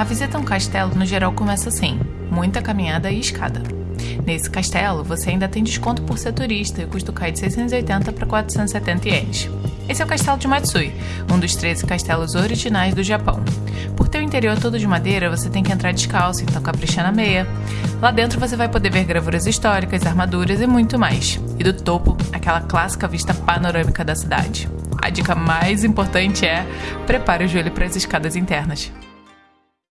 A visita a um castelo no geral começa assim: muita caminhada e escada. Nesse castelo, você ainda tem desconto por ser turista e o custo cai de 680 para 470 ienes. Esse é o castelo de Matsui, um dos 13 castelos originais do Japão. Por ter o interior todo de madeira, você tem que entrar descalço, então capricha na meia. Lá dentro você vai poder ver gravuras históricas, armaduras e muito mais. E do topo, aquela clássica vista panorâmica da cidade. A dica mais importante é prepare o joelho para as escadas internas.